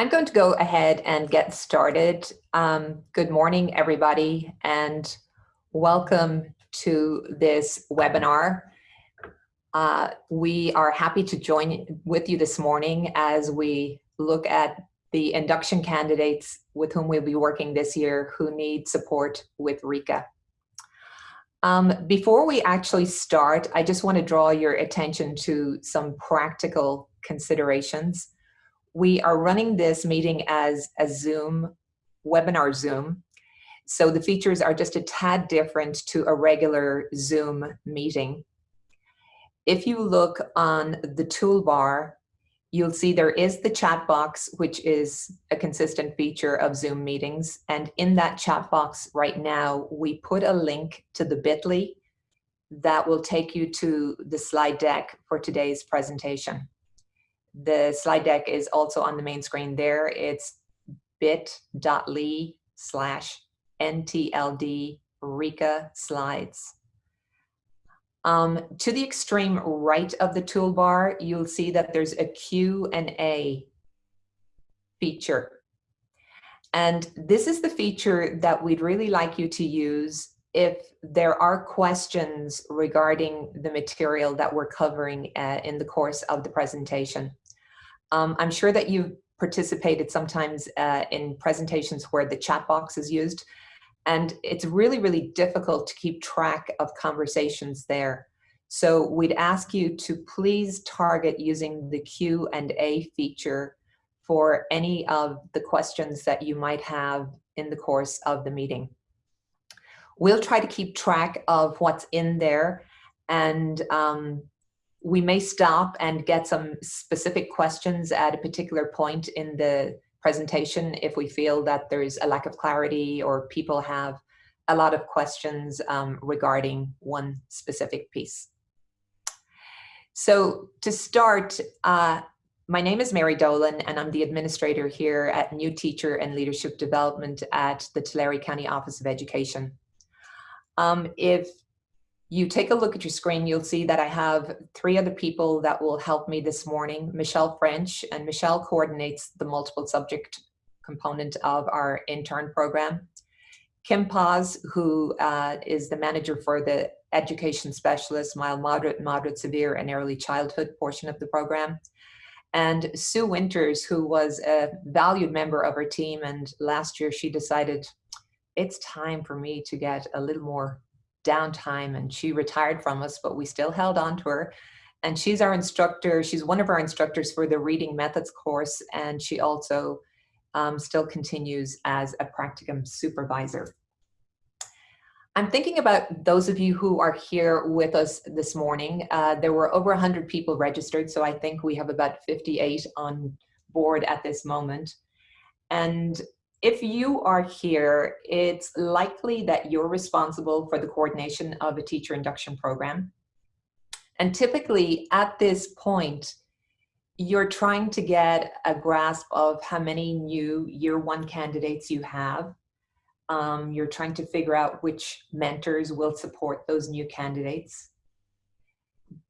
I'm going to go ahead and get started. Um, good morning, everybody, and welcome to this webinar. Uh, we are happy to join with you this morning as we look at the induction candidates with whom we'll be working this year who need support with RICA. Um, before we actually start, I just want to draw your attention to some practical considerations. We are running this meeting as a Zoom, webinar Zoom. So the features are just a tad different to a regular Zoom meeting. If you look on the toolbar, you'll see there is the chat box, which is a consistent feature of Zoom meetings. And in that chat box right now, we put a link to the bit.ly that will take you to the slide deck for today's presentation. The slide deck is also on the main screen there. It's bit.ly slash NTLD RICA slides. Um, to the extreme right of the toolbar, you'll see that there's a Q&A feature. And this is the feature that we'd really like you to use if there are questions regarding the material that we're covering uh, in the course of the presentation. Um, I'm sure that you've participated sometimes uh, in presentations where the chat box is used, and it's really, really difficult to keep track of conversations there. So we'd ask you to please target using the Q&A feature for any of the questions that you might have in the course of the meeting. We'll try to keep track of what's in there and um, we may stop and get some specific questions at a particular point in the presentation if we feel that there's a lack of clarity or people have a lot of questions um, regarding one specific piece. So to start, uh, my name is Mary Dolan and I'm the administrator here at New Teacher and Leadership Development at the Tulare County Office of Education. Um, if you take a look at your screen, you'll see that I have three other people that will help me this morning. Michelle French, and Michelle coordinates the multiple subject component of our intern program. Kim Paz, who uh, is the manager for the education specialist, mild, moderate, moderate, severe, and early childhood portion of the program. And Sue Winters, who was a valued member of our team, and last year she decided it's time for me to get a little more downtime and she retired from us, but we still held on to her. And she's our instructor. She's one of our instructors for the reading methods course. And she also um, still continues as a practicum supervisor. I'm thinking about those of you who are here with us this morning. Uh, there were over 100 people registered, so I think we have about 58 on board at this moment. And if you are here, it's likely that you're responsible for the coordination of a teacher induction program. And typically at this point, you're trying to get a grasp of how many new year one candidates you have. Um, you're trying to figure out which mentors will support those new candidates.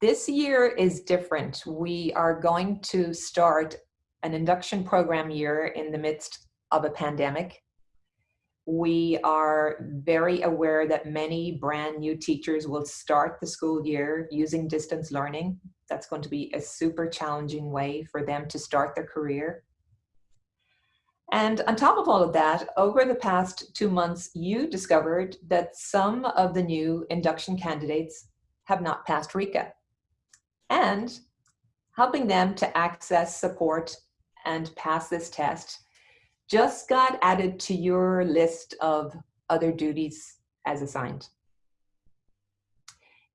This year is different. We are going to start an induction program year in the midst of a pandemic. We are very aware that many brand new teachers will start the school year using distance learning. That's going to be a super challenging way for them to start their career. And on top of all of that, over the past two months, you discovered that some of the new induction candidates have not passed RICA. And helping them to access support and pass this test just got added to your list of other duties as assigned.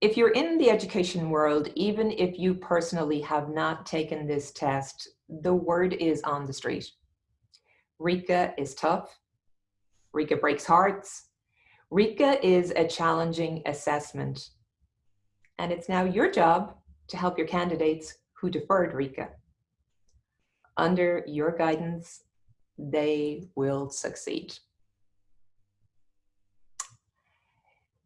If you're in the education world, even if you personally have not taken this test, the word is on the street. RICA is tough. RICA breaks hearts. RICA is a challenging assessment. And it's now your job to help your candidates who deferred RICA. Under your guidance they will succeed.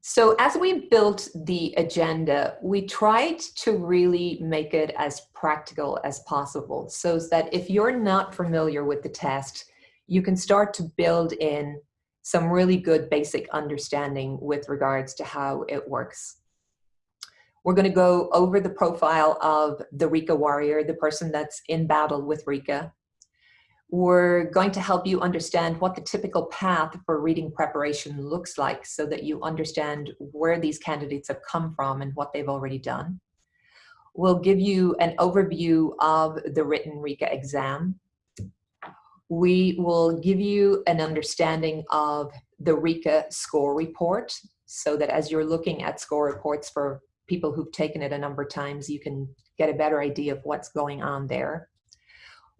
So as we built the agenda, we tried to really make it as practical as possible so that if you're not familiar with the test, you can start to build in some really good basic understanding with regards to how it works. We're going to go over the profile of the RICA warrior, the person that's in battle with RICA. We're going to help you understand what the typical path for reading preparation looks like so that you understand where these candidates have come from and what they've already done. We'll give you an overview of the written RICA exam. We will give you an understanding of the RICA score report so that as you're looking at score reports for people who've taken it a number of times, you can get a better idea of what's going on there.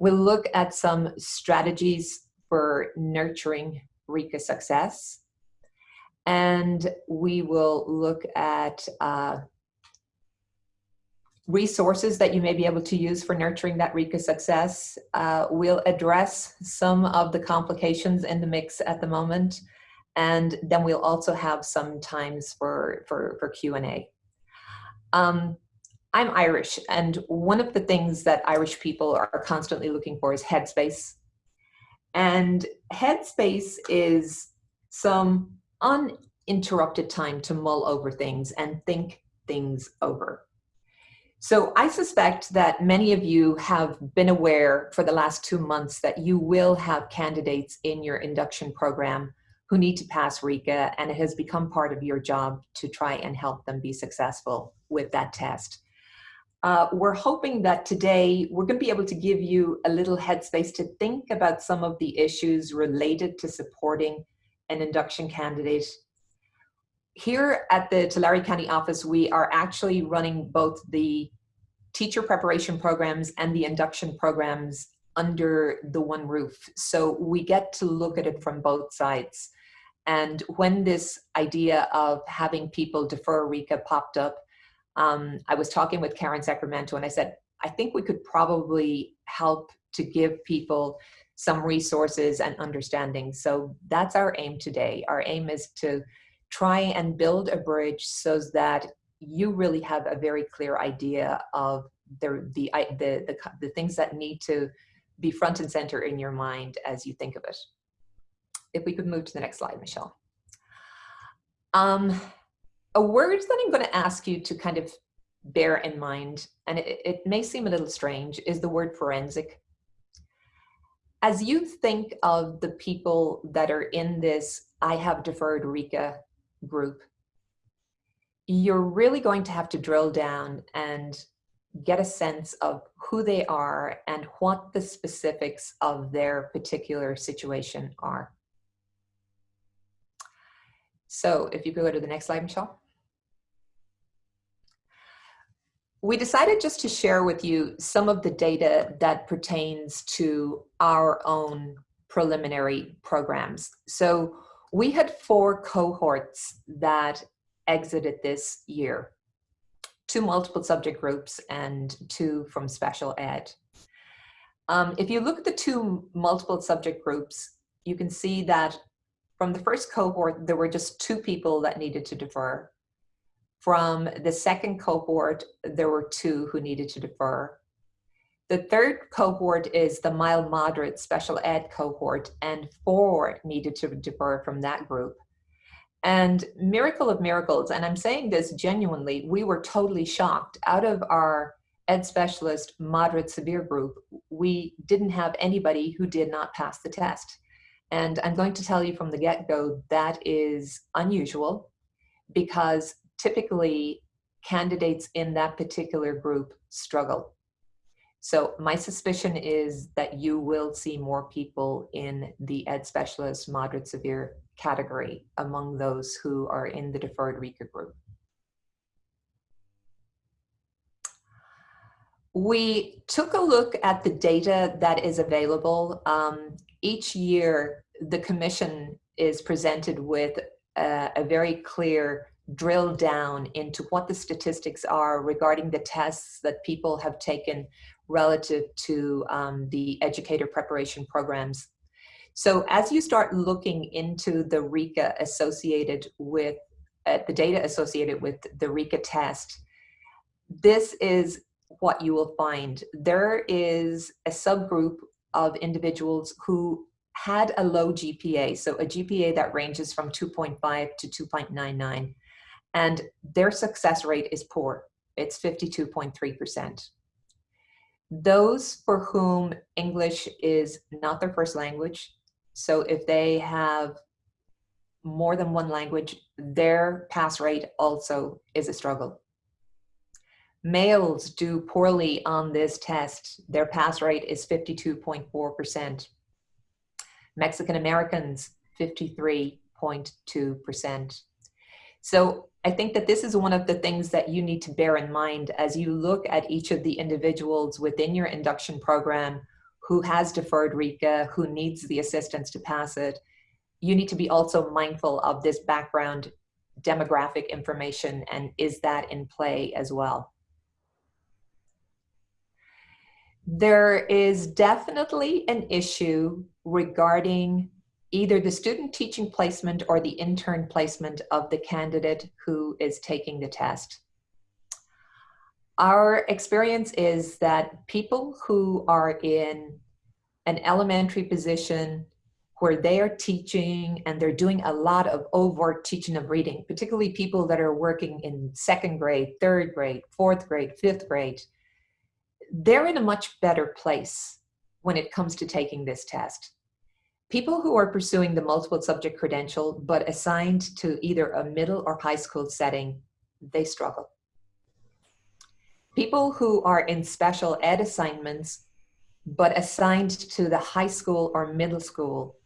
We'll look at some strategies for nurturing RICA success. And we will look at uh, resources that you may be able to use for nurturing that RICA success. Uh, we'll address some of the complications in the mix at the moment. And then we'll also have some times for, for, for Q&A. Um, I'm Irish, and one of the things that Irish people are constantly looking for is headspace. And headspace is some uninterrupted time to mull over things and think things over. So I suspect that many of you have been aware for the last two months that you will have candidates in your induction program who need to pass RICA, and it has become part of your job to try and help them be successful with that test. Uh, we're hoping that today we're going to be able to give you a little headspace to think about some of the issues related to supporting an induction candidate. Here at the Tulare County office, we are actually running both the teacher preparation programs and the induction programs under the one roof. So we get to look at it from both sides. And when this idea of having people defer RICA popped up, um, I was talking with Karen Sacramento and I said, I think we could probably help to give people some resources and understanding. So that's our aim today. Our aim is to try and build a bridge so that you really have a very clear idea of the, the, the, the, the things that need to be front and center in your mind as you think of it. If we could move to the next slide, Michelle. Um, a word that I'm going to ask you to kind of bear in mind, and it, it may seem a little strange, is the word forensic. As you think of the people that are in this I have deferred RICA group, you're really going to have to drill down and get a sense of who they are and what the specifics of their particular situation are. So if you go to the next slide, Michelle. We decided just to share with you some of the data that pertains to our own preliminary programs. So we had four cohorts that exited this year, two multiple subject groups and two from special ed. Um, if you look at the two multiple subject groups, you can see that from the first cohort, there were just two people that needed to defer. From the second cohort, there were two who needed to defer. The third cohort is the mild moderate special ed cohort and four needed to defer from that group. And miracle of miracles, and I'm saying this genuinely, we were totally shocked. Out of our ed specialist moderate severe group, we didn't have anybody who did not pass the test. And I'm going to tell you from the get-go that is unusual because typically candidates in that particular group struggle. So my suspicion is that you will see more people in the ed specialist moderate severe category among those who are in the deferred RICA group. We took a look at the data that is available. Um, each year, the commission is presented with a, a very clear drill down into what the statistics are regarding the tests that people have taken relative to um, the educator preparation programs. So as you start looking into the RICA associated with uh, the data associated with the RICA test, this is what you will find. There is a subgroup of individuals who had a low GPA, so a GPA that ranges from 2.5 to 2.99, and their success rate is poor. It's 52.3%. Those for whom English is not their first language, so if they have more than one language, their pass rate also is a struggle. Males do poorly on this test. Their pass rate is 52.4%. Mexican Americans, 53.2%. So I think that this is one of the things that you need to bear in mind as you look at each of the individuals within your induction program who has deferred RICA, who needs the assistance to pass it. You need to be also mindful of this background demographic information and is that in play as well. There is definitely an issue regarding either the student teaching placement or the intern placement of the candidate who is taking the test. Our experience is that people who are in an elementary position where they are teaching and they're doing a lot of overt teaching of reading, particularly people that are working in second grade, third grade, fourth grade, fifth grade, they're in a much better place when it comes to taking this test. People who are pursuing the multiple subject credential but assigned to either a middle or high school setting, they struggle. People who are in special ed assignments but assigned to the high school or middle school,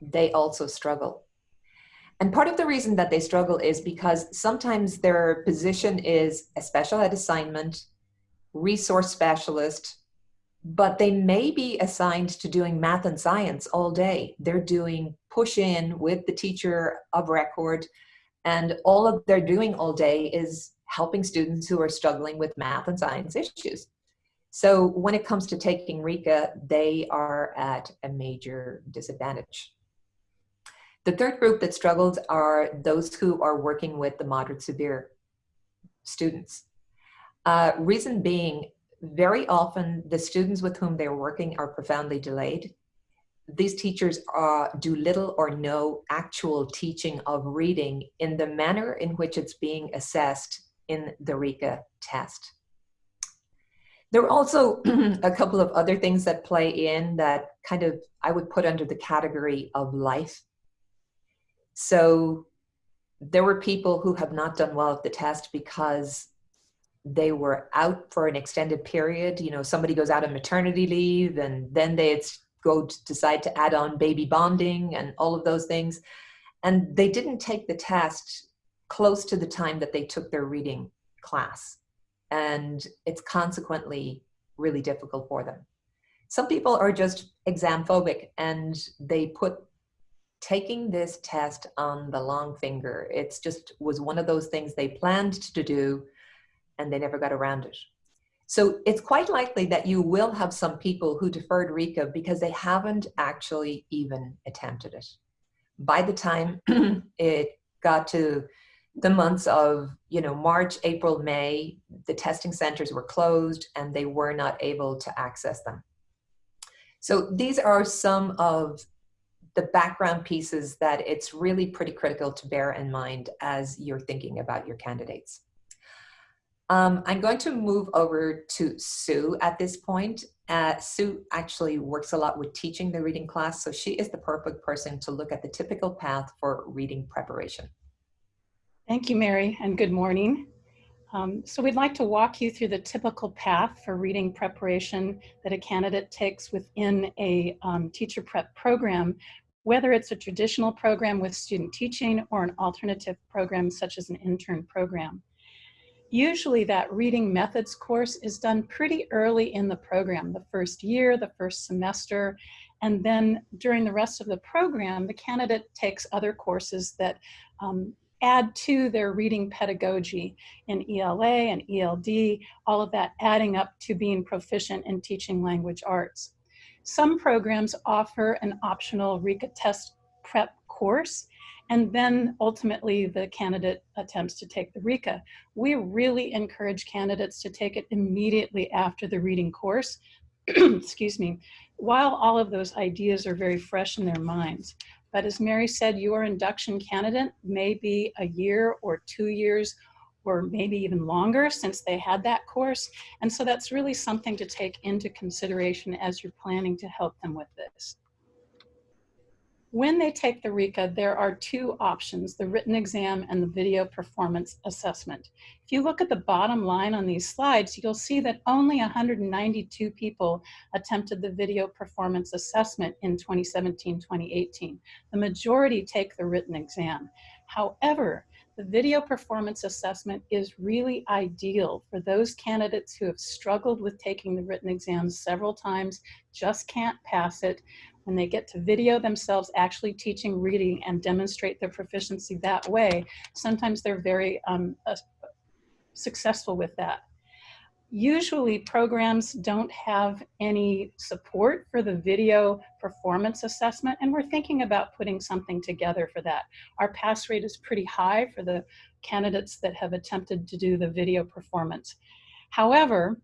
they also struggle. And part of the reason that they struggle is because sometimes their position is a special ed assignment, resource specialist, but they may be assigned to doing math and science all day. They're doing push in with the teacher of record, and all of they're doing all day is helping students who are struggling with math and science issues. So when it comes to taking RICA, they are at a major disadvantage. The third group that struggles are those who are working with the moderate severe students. Uh, reason being, very often the students with whom they're working are profoundly delayed. These teachers uh, do little or no actual teaching of reading in the manner in which it's being assessed in the RICA test. There are also a couple of other things that play in that kind of I would put under the category of life. So there were people who have not done well at the test because they were out for an extended period. You know, somebody goes out on maternity leave and then they go to decide to add on baby bonding and all of those things. And they didn't take the test close to the time that they took their reading class. And it's consequently really difficult for them. Some people are just exam phobic and they put taking this test on the long finger. It's just was one of those things they planned to do and they never got around it. So it's quite likely that you will have some people who deferred RICA because they haven't actually even attempted it. By the time it got to the months of you know March, April, May, the testing centers were closed and they were not able to access them. So these are some of the background pieces that it's really pretty critical to bear in mind as you're thinking about your candidates. Um, I'm going to move over to Sue at this point. Uh, Sue actually works a lot with teaching the reading class, so she is the perfect person to look at the typical path for reading preparation. Thank you, Mary, and good morning. Um, so we'd like to walk you through the typical path for reading preparation that a candidate takes within a um, teacher prep program, whether it's a traditional program with student teaching or an alternative program such as an intern program. Usually that reading methods course is done pretty early in the program, the first year, the first semester, and then during the rest of the program, the candidate takes other courses that um, add to their reading pedagogy in ELA and ELD, all of that adding up to being proficient in teaching language arts. Some programs offer an optional RICA test prep course, and then ultimately the candidate attempts to take the RICA. We really encourage candidates to take it immediately after the reading course, excuse me, while all of those ideas are very fresh in their minds. But as Mary said, your induction candidate may be a year or two years or maybe even longer since they had that course. And so that's really something to take into consideration as you're planning to help them with this. When they take the RICA, there are two options, the written exam and the video performance assessment. If you look at the bottom line on these slides, you'll see that only 192 people attempted the video performance assessment in 2017-2018. The majority take the written exam. However, the video performance assessment is really ideal for those candidates who have struggled with taking the written exam several times, just can't pass it, when they get to video themselves actually teaching reading and demonstrate their proficiency that way, sometimes they're very um, uh, successful with that. Usually programs don't have any support for the video performance assessment and we're thinking about putting something together for that. Our pass rate is pretty high for the candidates that have attempted to do the video performance. However,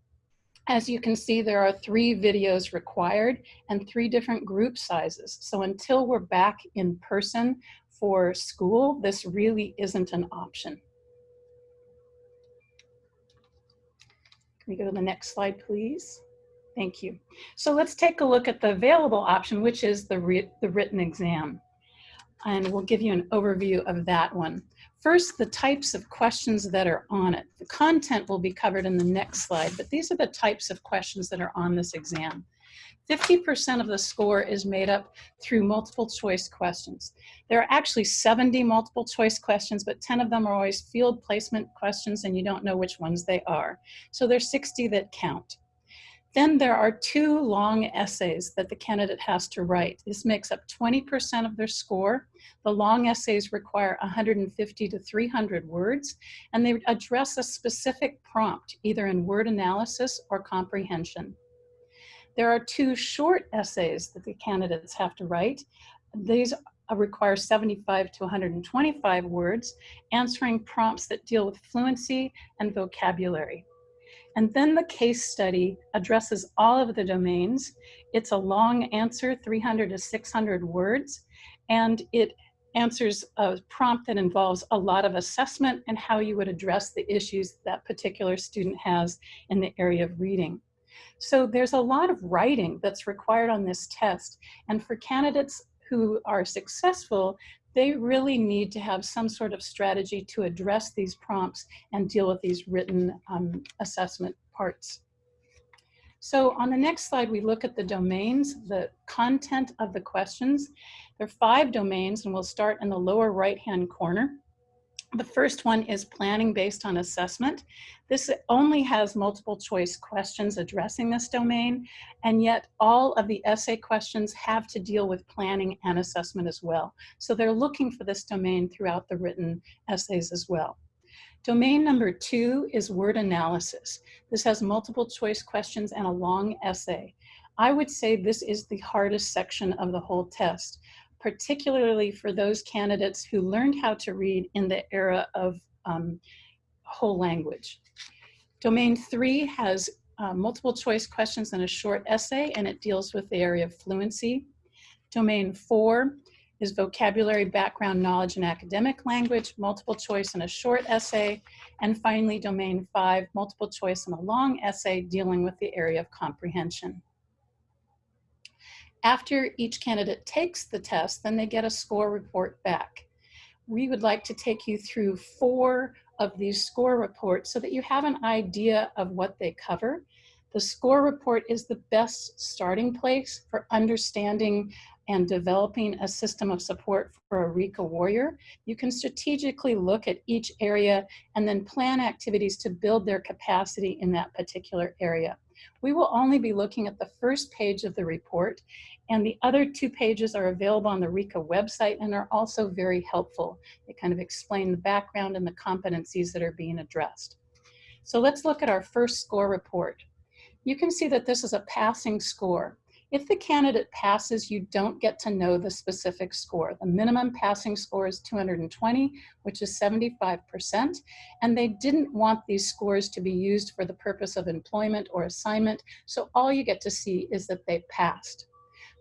as you can see, there are three videos required and three different group sizes. So until we're back in person for school, this really isn't an option. Can we go to the next slide, please? Thank you. So let's take a look at the available option, which is the, the written exam. And we'll give you an overview of that one. First, the types of questions that are on it. The content will be covered in the next slide, but these are the types of questions that are on this exam. 50% of the score is made up through multiple choice questions. There are actually 70 multiple choice questions, but 10 of them are always field placement questions and you don't know which ones they are. So there's 60 that count. Then there are two long essays that the candidate has to write. This makes up 20% of their score. The long essays require 150 to 300 words, and they address a specific prompt, either in word analysis or comprehension. There are two short essays that the candidates have to write. These require 75 to 125 words, answering prompts that deal with fluency and vocabulary. And then the case study addresses all of the domains. It's a long answer, 300 to 600 words, and it answers a prompt that involves a lot of assessment and how you would address the issues that particular student has in the area of reading. So there's a lot of writing that's required on this test. And for candidates who are successful, they really need to have some sort of strategy to address these prompts and deal with these written um, assessment parts. So on the next slide, we look at the domains, the content of the questions. There are five domains and we'll start in the lower right-hand corner. The first one is planning based on assessment. This only has multiple choice questions addressing this domain, and yet all of the essay questions have to deal with planning and assessment as well. So they're looking for this domain throughout the written essays as well. Domain number two is word analysis. This has multiple choice questions and a long essay. I would say this is the hardest section of the whole test particularly for those candidates who learned how to read in the era of um, whole language. Domain three has uh, multiple choice questions and a short essay, and it deals with the area of fluency. Domain four is vocabulary, background, knowledge, and academic language, multiple choice and a short essay. And finally, domain five, multiple choice and a long essay dealing with the area of comprehension. After each candidate takes the test, then they get a score report back. We would like to take you through four of these score reports so that you have an idea of what they cover. The score report is the best starting place for understanding and developing a system of support for a RICA warrior. You can strategically look at each area and then plan activities to build their capacity in that particular area. We will only be looking at the first page of the report and the other two pages are available on the RICA website and are also very helpful. They kind of explain the background and the competencies that are being addressed. So let's look at our first score report. You can see that this is a passing score. If the candidate passes, you don't get to know the specific score. The minimum passing score is 220, which is 75%, and they didn't want these scores to be used for the purpose of employment or assignment, so all you get to see is that they passed.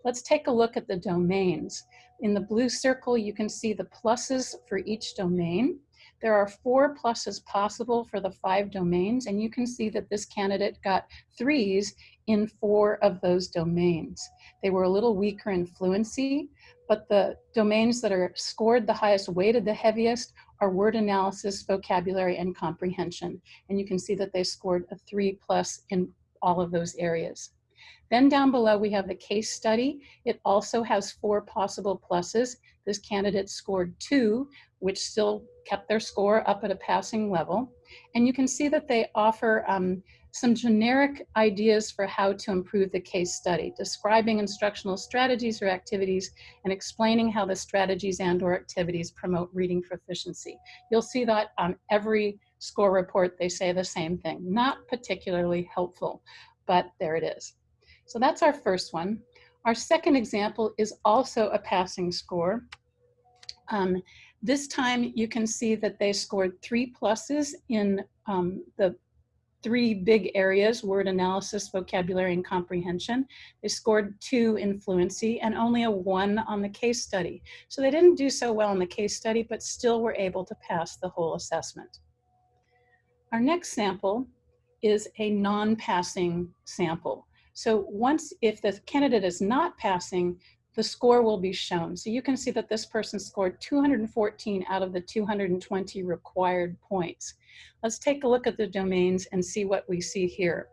Let's take a look at the domains. In the blue circle, you can see the pluses for each domain. There are four pluses possible for the five domains, and you can see that this candidate got threes in four of those domains. They were a little weaker in fluency, but the domains that are scored the highest, weighted the heaviest, are word analysis, vocabulary, and comprehension. And you can see that they scored a three plus in all of those areas. Then down below, we have the case study. It also has four possible pluses. This candidate scored two, which still kept their score up at a passing level. And you can see that they offer um, some generic ideas for how to improve the case study, describing instructional strategies or activities and explaining how the strategies and or activities promote reading proficiency. You'll see that on every score report, they say the same thing. Not particularly helpful, but there it is. So that's our first one. Our second example is also a passing score. Um, this time you can see that they scored three pluses in um, the three big areas, word analysis, vocabulary, and comprehension. They scored two in fluency and only a one on the case study. So they didn't do so well in the case study, but still were able to pass the whole assessment. Our next sample is a non-passing sample. So once, if the candidate is not passing, the score will be shown. So you can see that this person scored 214 out of the 220 required points. Let's take a look at the domains and see what we see here.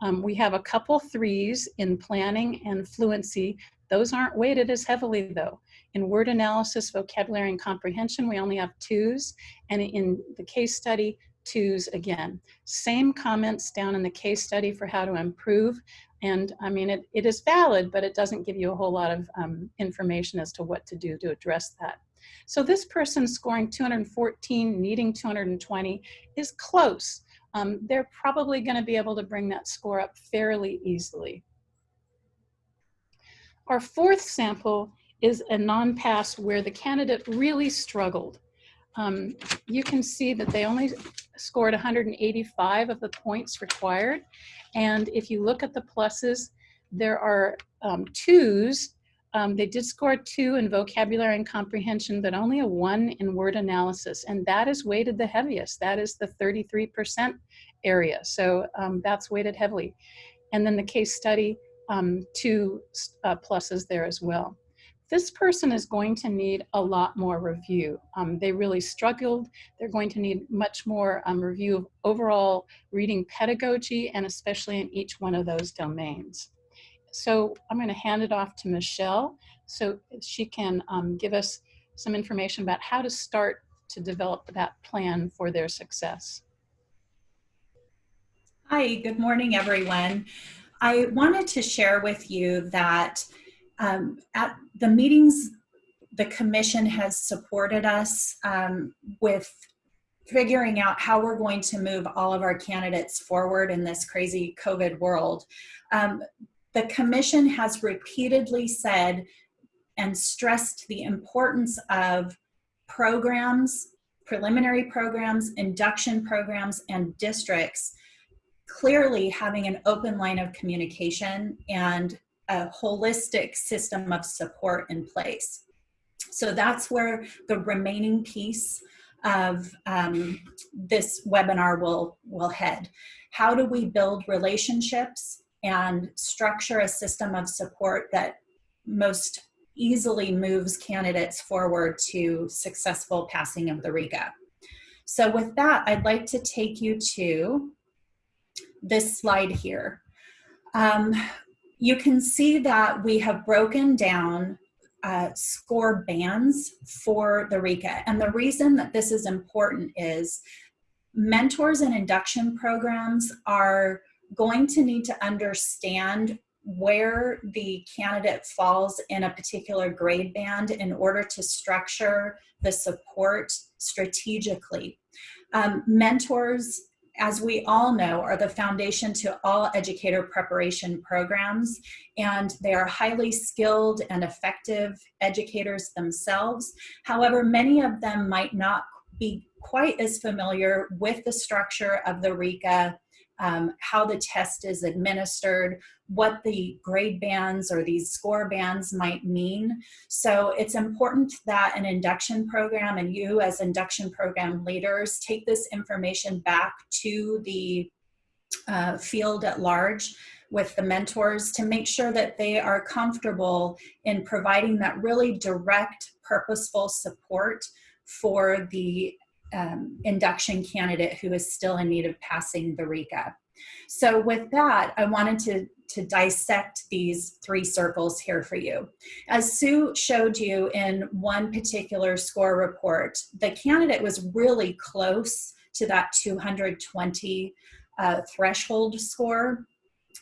Um, we have a couple threes in planning and fluency. Those aren't weighted as heavily though. In word analysis, vocabulary, and comprehension, we only have twos. And in the case study, twos again. Same comments down in the case study for how to improve. And I mean, it, it is valid, but it doesn't give you a whole lot of um, information as to what to do to address that. So this person scoring 214, needing 220 is close. Um, they're probably gonna be able to bring that score up fairly easily. Our fourth sample is a non-pass where the candidate really struggled. Um, you can see that they only scored 185 of the points required. And if you look at the pluses, there are um, twos. Um, they did score two in vocabulary and comprehension, but only a one in word analysis. And that is weighted the heaviest. That is the 33% area. So um, that's weighted heavily. And then the case study, um, two uh, pluses there as well this person is going to need a lot more review. Um, they really struggled. They're going to need much more um, review of overall reading pedagogy and especially in each one of those domains. So I'm going to hand it off to Michelle so she can um, give us some information about how to start to develop that plan for their success. Hi, good morning, everyone. I wanted to share with you that um, at the meetings, the commission has supported us um, with figuring out how we're going to move all of our candidates forward in this crazy COVID world. Um, the commission has repeatedly said and stressed the importance of programs, preliminary programs, induction programs, and districts clearly having an open line of communication and a holistic system of support in place. So that's where the remaining piece of um, this webinar will, will head. How do we build relationships and structure a system of support that most easily moves candidates forward to successful passing of the RICA? So with that, I'd like to take you to this slide here. Um, you can see that we have broken down uh, score bands for the RICA. And the reason that this is important is mentors and induction programs are going to need to understand where the candidate falls in a particular grade band in order to structure the support strategically. Um, mentors as we all know, are the foundation to all educator preparation programs, and they are highly skilled and effective educators themselves. However, many of them might not be quite as familiar with the structure of the RICA um, how the test is administered, what the grade bands or these score bands might mean. So it's important that an induction program and you as induction program leaders take this information back to the uh, field at large with the mentors to make sure that they are comfortable in providing that really direct, purposeful support for the um, induction candidate who is still in need of passing the RICA. So with that, I wanted to, to dissect these three circles here for you. As Sue showed you in one particular score report, the candidate was really close to that 220 uh, threshold score.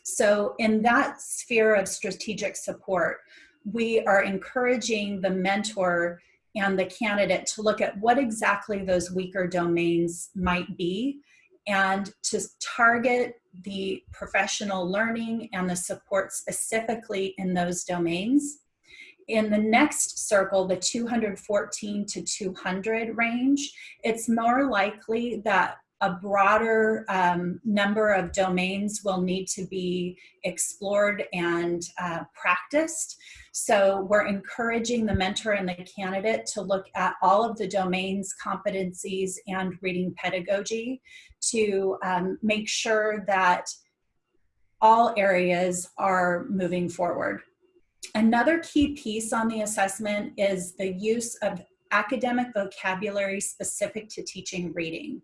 So in that sphere of strategic support, we are encouraging the mentor and the candidate to look at what exactly those weaker domains might be and to target the professional learning and the support specifically in those domains. In the next circle, the 214 to 200 range, it's more likely that a broader um, number of domains will need to be explored and uh, practiced. So we're encouraging the mentor and the candidate to look at all of the domains, competencies, and reading pedagogy to um, make sure that all areas are moving forward. Another key piece on the assessment is the use of academic vocabulary specific to teaching reading.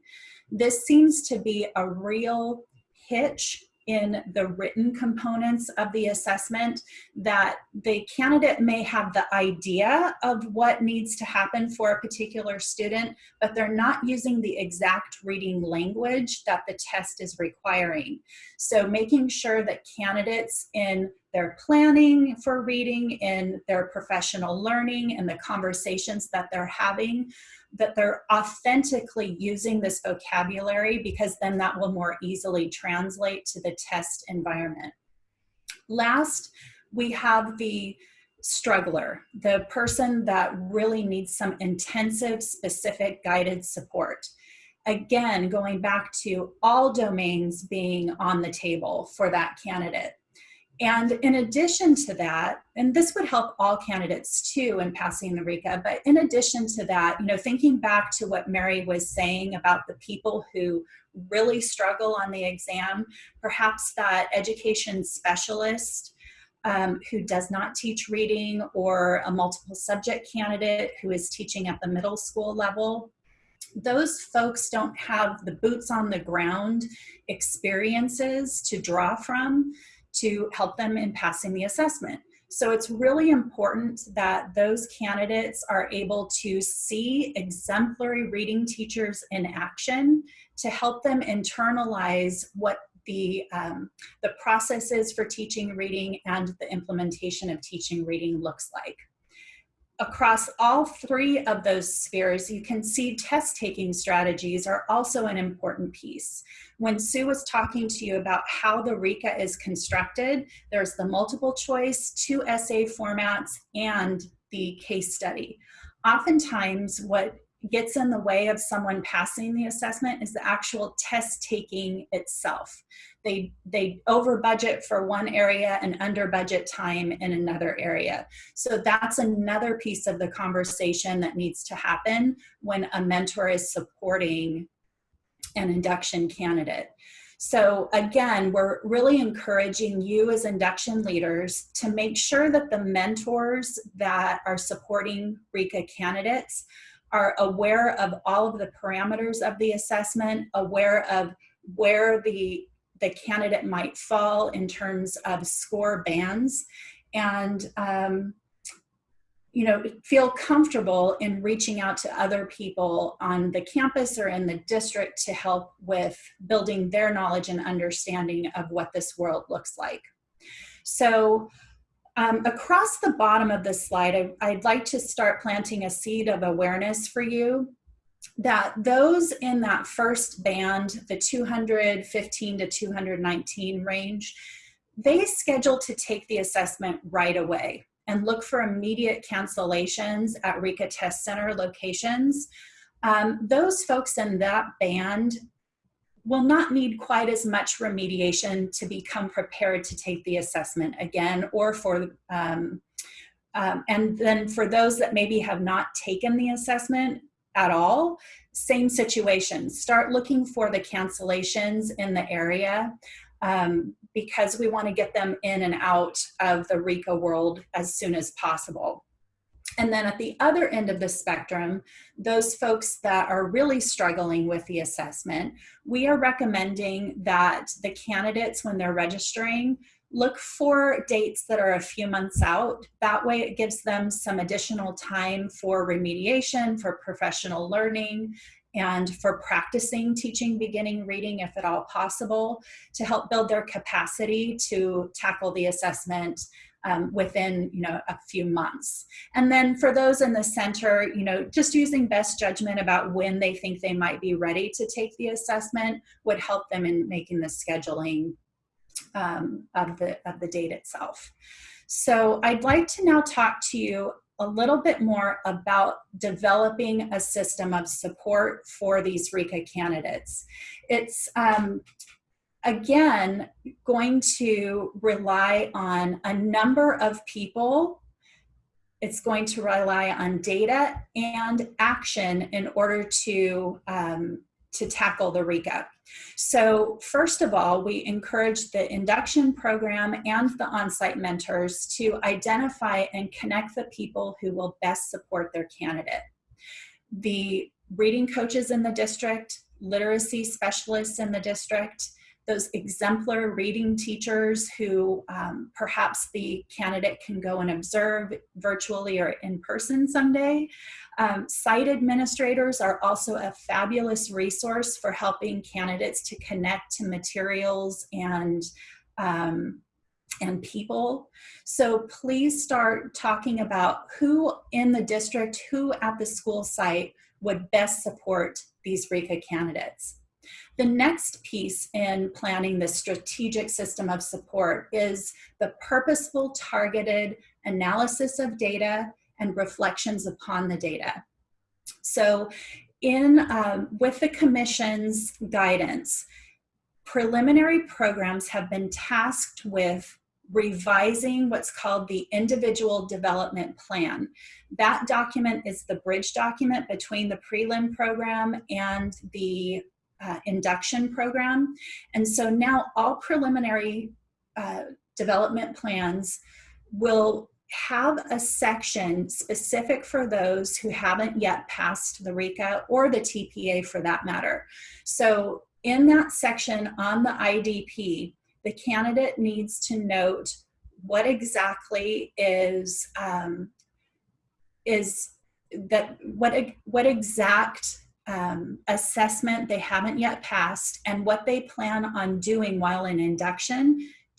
This seems to be a real hitch in the written components of the assessment that the candidate may have the idea of what needs to happen for a particular student, but they're not using the exact reading language that the test is requiring. So making sure that candidates in their planning for reading, in their professional learning, and the conversations that they're having that they're authentically using this vocabulary because then that will more easily translate to the test environment. Last, we have the struggler, the person that really needs some intensive, specific guided support. Again, going back to all domains being on the table for that candidate. And in addition to that, and this would help all candidates too in passing the RICA, but in addition to that, you know, thinking back to what Mary was saying about the people who really struggle on the exam, perhaps that education specialist um, who does not teach reading or a multiple subject candidate who is teaching at the middle school level, those folks don't have the boots on the ground experiences to draw from to help them in passing the assessment. So it's really important that those candidates are able to see exemplary reading teachers in action to help them internalize what the, um, the processes for teaching reading and the implementation of teaching reading looks like across all three of those spheres, you can see test taking strategies are also an important piece. When Sue was talking to you about how the RICA is constructed, there's the multiple choice, two essay formats, and the case study. Oftentimes, what gets in the way of someone passing the assessment is the actual test taking itself. They, they over budget for one area and under budget time in another area. So that's another piece of the conversation that needs to happen when a mentor is supporting an induction candidate. So again, we're really encouraging you as induction leaders to make sure that the mentors that are supporting RICA candidates are aware of all of the parameters of the assessment, aware of where the, the candidate might fall in terms of score bands, and um, you know, feel comfortable in reaching out to other people on the campus or in the district to help with building their knowledge and understanding of what this world looks like. So um, across the bottom of this slide, I, I'd like to start planting a seed of awareness for you. that those in that first band, the 215 to 219 range, they schedule to take the assessment right away and look for immediate cancellations at RICA Test Center locations. Um, those folks in that band will not need quite as much remediation to become prepared to take the assessment again or for um, um, and then for those that maybe have not taken the assessment at all, same situation. Start looking for the cancellations in the area um, because we want to get them in and out of the RICA world as soon as possible. And then at the other end of the spectrum, those folks that are really struggling with the assessment, we are recommending that the candidates, when they're registering, look for dates that are a few months out. That way it gives them some additional time for remediation, for professional learning, and for practicing teaching beginning reading if at all possible to help build their capacity to tackle the assessment um, within you know a few months and then for those in the center you know just using best judgment about when they think they might be ready to take the assessment would help them in making the scheduling um, of the of the date itself so i'd like to now talk to you a little bit more about developing a system of support for these RICA candidates. It's um, again, going to rely on a number of people. It's going to rely on data and action in order to, um, to tackle the RICA. So first of all, we encourage the induction program and the on-site mentors to identify and connect the people who will best support their candidate. The reading coaches in the district, literacy specialists in the district, those exemplar reading teachers who um, perhaps the candidate can go and observe virtually or in person someday. Um, site administrators are also a fabulous resource for helping candidates to connect to materials and um, and people. So please start talking about who in the district, who at the school site would best support these RICA candidates. The next piece in planning the strategic system of support is the purposeful targeted analysis of data and reflections upon the data. So in um, with the commission's guidance, preliminary programs have been tasked with revising what's called the individual development plan. That document is the bridge document between the prelim program and the uh, induction program. And so now all preliminary uh, development plans will have a section specific for those who haven't yet passed the RICA or the TPA for that matter. So in that section on the IDP, the candidate needs to note what exactly is um, is that what what exact um, assessment they haven't yet passed and what they plan on doing while in induction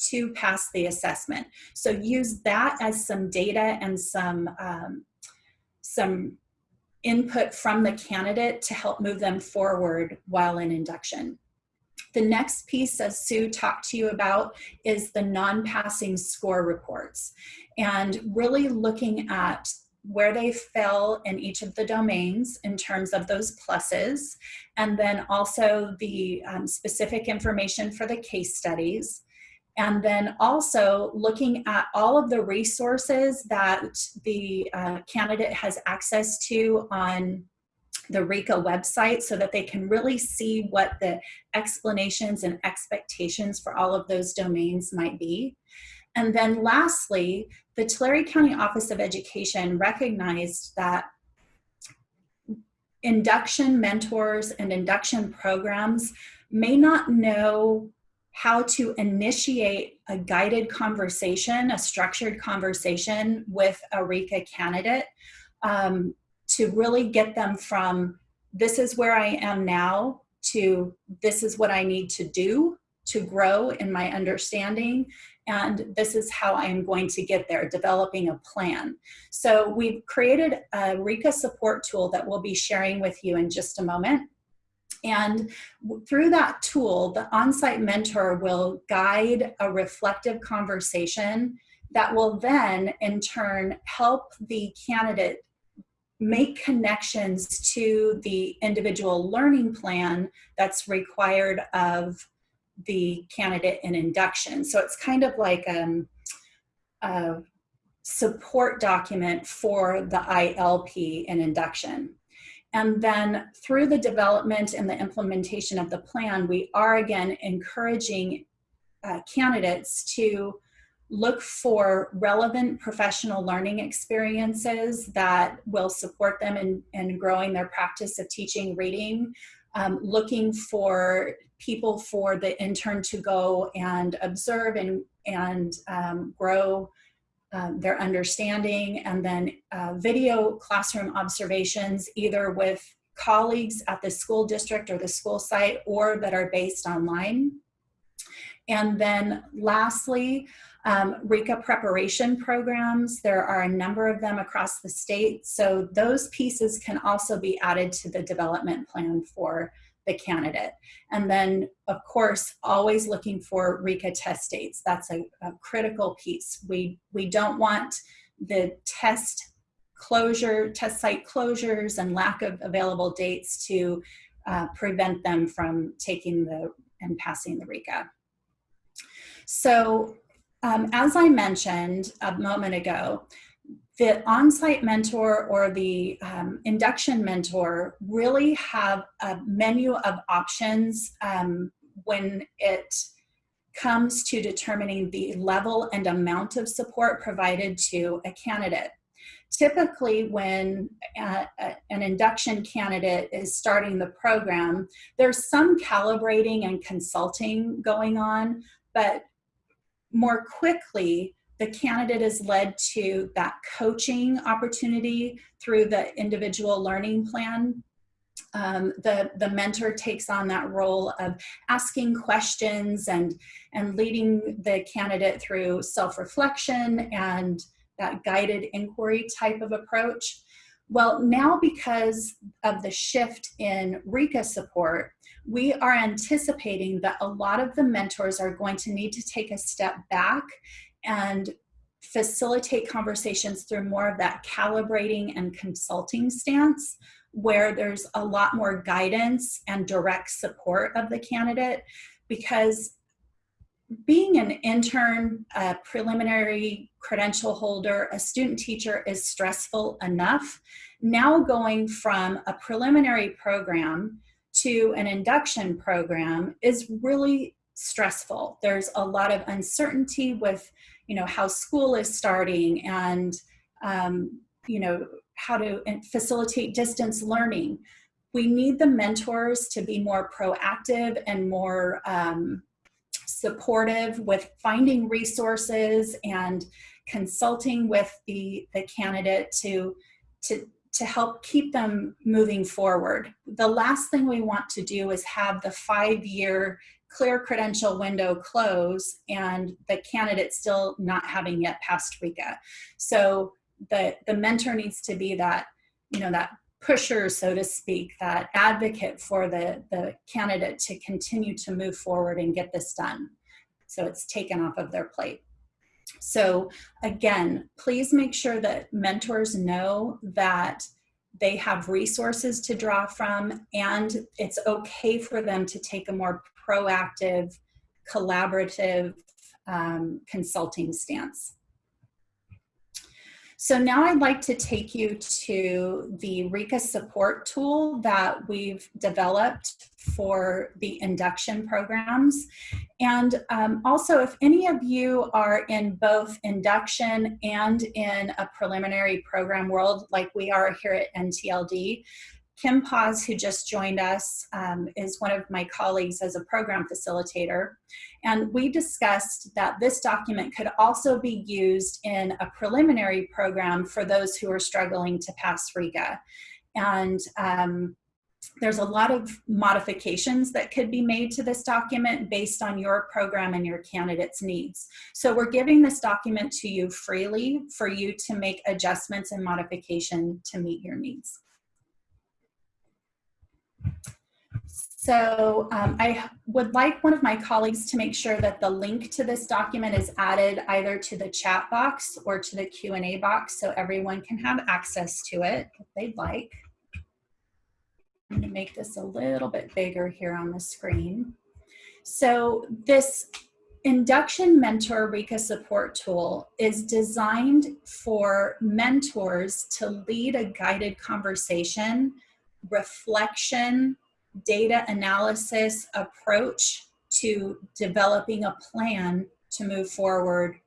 to pass the assessment. So use that as some data and some, um, some input from the candidate to help move them forward while in induction. The next piece, as Sue talked to you about, is the non-passing score reports and really looking at where they fell in each of the domains in terms of those pluses, and then also the um, specific information for the case studies. And then also looking at all of the resources that the uh, candidate has access to on the RICA website so that they can really see what the explanations and expectations for all of those domains might be. And then lastly, the Tulare County Office of Education recognized that induction mentors and induction programs may not know how to initiate a guided conversation, a structured conversation with a RICA candidate um, to really get them from this is where I am now to this is what I need to do to grow in my understanding and this is how I'm going to get there, developing a plan. So we've created a RICA support tool that we'll be sharing with you in just a moment. And through that tool, the on-site mentor will guide a reflective conversation that will then in turn help the candidate make connections to the individual learning plan that's required of the candidate in induction. So it's kind of like um, a support document for the ILP in induction. And then through the development and the implementation of the plan, we are again encouraging uh, candidates to look for relevant professional learning experiences that will support them in, in growing their practice of teaching reading, um, looking for people for the intern to go and observe and, and um, grow um, their understanding, and then uh, video classroom observations, either with colleagues at the school district or the school site or that are based online. And then lastly, um, RICA preparation programs. There are a number of them across the state. So those pieces can also be added to the development plan for the candidate. And then, of course, always looking for RICA test dates. That's a, a critical piece. We, we don't want the test closure, test site closures and lack of available dates to uh, prevent them from taking the and passing the RICA. So um, as I mentioned a moment ago, the on-site mentor or the um, induction mentor really have a menu of options um, when it comes to determining the level and amount of support provided to a candidate. Typically when uh, an induction candidate is starting the program, there's some calibrating and consulting going on, but more quickly, the candidate is led to that coaching opportunity through the individual learning plan. Um, the, the mentor takes on that role of asking questions and, and leading the candidate through self-reflection and that guided inquiry type of approach. Well, now because of the shift in RICA support, we are anticipating that a lot of the mentors are going to need to take a step back and facilitate conversations through more of that calibrating and consulting stance where there's a lot more guidance and direct support of the candidate because being an intern, a preliminary credential holder, a student teacher is stressful enough. Now going from a preliminary program to an induction program is really stressful. There's a lot of uncertainty with, you know, how school is starting and, um, you know, how to facilitate distance learning. We need the mentors to be more proactive and more um, supportive with finding resources and consulting with the, the candidate to, to to help keep them moving forward. The last thing we want to do is have the five-year clear credential window close and the candidate still not having yet passed RICA. So the, the mentor needs to be that, you know, that pusher, so to speak, that advocate for the, the candidate to continue to move forward and get this done. So it's taken off of their plate. So again, please make sure that mentors know that they have resources to draw from and it's okay for them to take a more proactive, collaborative um, consulting stance. So now I'd like to take you to the RICA support tool that we've developed for the induction programs. And um, also, if any of you are in both induction and in a preliminary program world, like we are here at NTLD, Kim Paz, who just joined us, um, is one of my colleagues as a program facilitator. And we discussed that this document could also be used in a preliminary program for those who are struggling to pass RICA. And um, there's a lot of modifications that could be made to this document based on your program and your candidate's needs. So we're giving this document to you freely for you to make adjustments and modification to meet your needs. So um, I would like one of my colleagues to make sure that the link to this document is added either to the chat box or to the Q&A box so everyone can have access to it if they'd like. I'm gonna make this a little bit bigger here on the screen. So this Induction Mentor RICA support tool is designed for mentors to lead a guided conversation, reflection, data analysis approach to developing a plan to move forward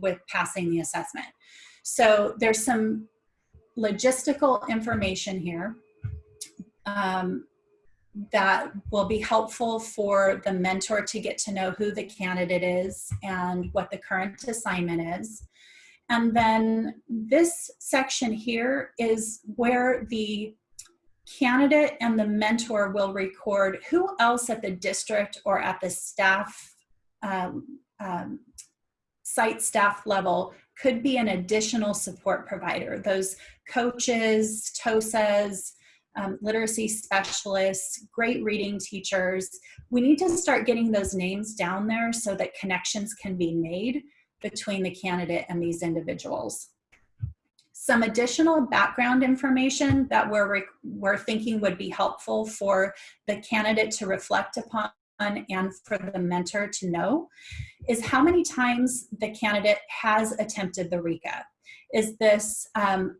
with passing the assessment. So there's some logistical information here um, that will be helpful for the mentor to get to know who the candidate is and what the current assignment is. And then this section here is where the candidate and the mentor will record who else at the district or at the staff, um, um, site staff level could be an additional support provider. Those coaches, TOSAs, um, literacy specialists, great reading teachers. We need to start getting those names down there so that connections can be made between the candidate and these individuals. Some additional background information that we're, we're thinking would be helpful for the candidate to reflect upon and for the mentor to know is how many times the candidate has attempted the RICA. Is this um,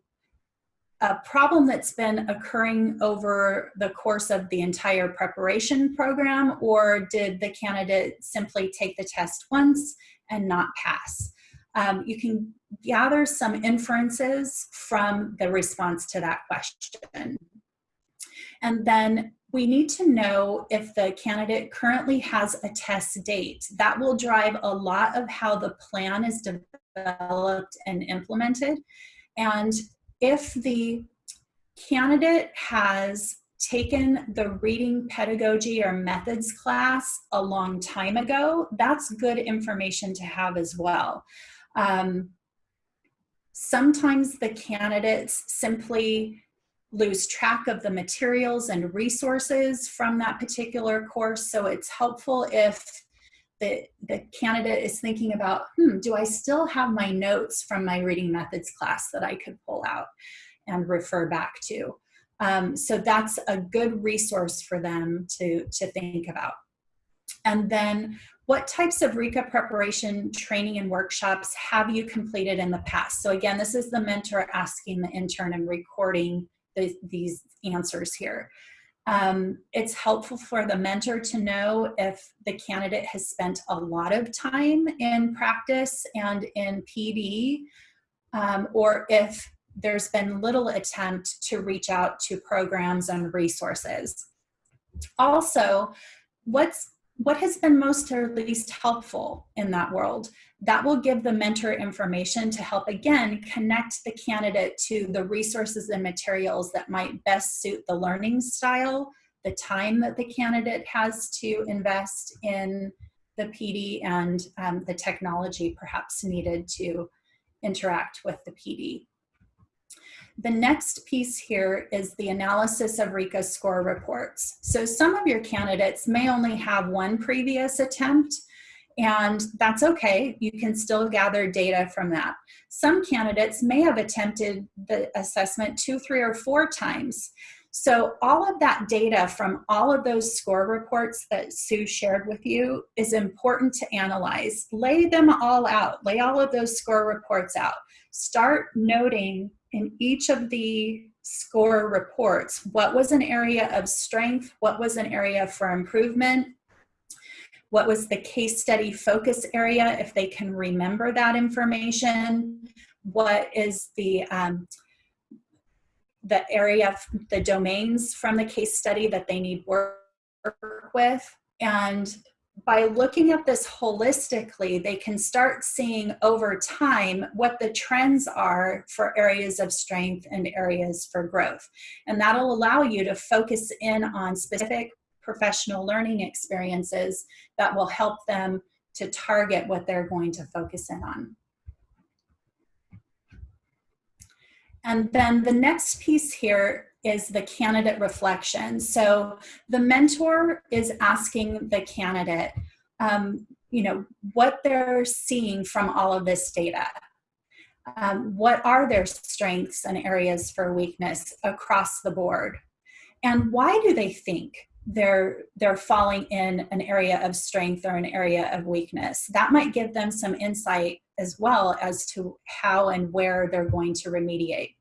a problem that's been occurring over the course of the entire preparation program or did the candidate simply take the test once and not pass? Um, you can gather some inferences from the response to that question. And then we need to know if the candidate currently has a test date. That will drive a lot of how the plan is developed and implemented. And if the candidate has taken the reading pedagogy or methods class a long time ago, that's good information to have as well. Um, sometimes the candidates simply lose track of the materials and resources from that particular course. So it's helpful if the, the candidate is thinking about, hmm, do I still have my notes from my reading methods class that I could pull out and refer back to? Um, so that's a good resource for them to, to think about. And then what types of RICA preparation training and workshops have you completed in the past? So again, this is the mentor asking the intern and recording the, these answers here. Um, it's helpful for the mentor to know if the candidate has spent a lot of time in practice and in PD, um, or if there's been little attempt to reach out to programs and resources. Also, what's what has been most or least helpful in that world? That will give the mentor information to help, again, connect the candidate to the resources and materials that might best suit the learning style, the time that the candidate has to invest in the PD and um, the technology perhaps needed to interact with the PD. The next piece here is the analysis of RICA score reports. So some of your candidates may only have one previous attempt and that's okay. You can still gather data from that. Some candidates may have attempted the assessment two, three, or four times. So all of that data from all of those score reports that Sue shared with you is important to analyze. Lay them all out. Lay all of those score reports out. Start noting in each of the score reports, what was an area of strength, what was an area for improvement, what was the case study focus area, if they can remember that information, what is the, um, the area, the domains from the case study that they need work with, and by looking at this holistically, they can start seeing over time what the trends are for areas of strength and areas for growth. And that'll allow you to focus in on specific professional learning experiences that will help them to target what they're going to focus in on. And then the next piece here is the candidate reflection. So the mentor is asking the candidate, um, you know, what they're seeing from all of this data. Um, what are their strengths and areas for weakness across the board? And why do they think they're they're falling in an area of strength or an area of weakness? That might give them some insight as well as to how and where they're going to remediate.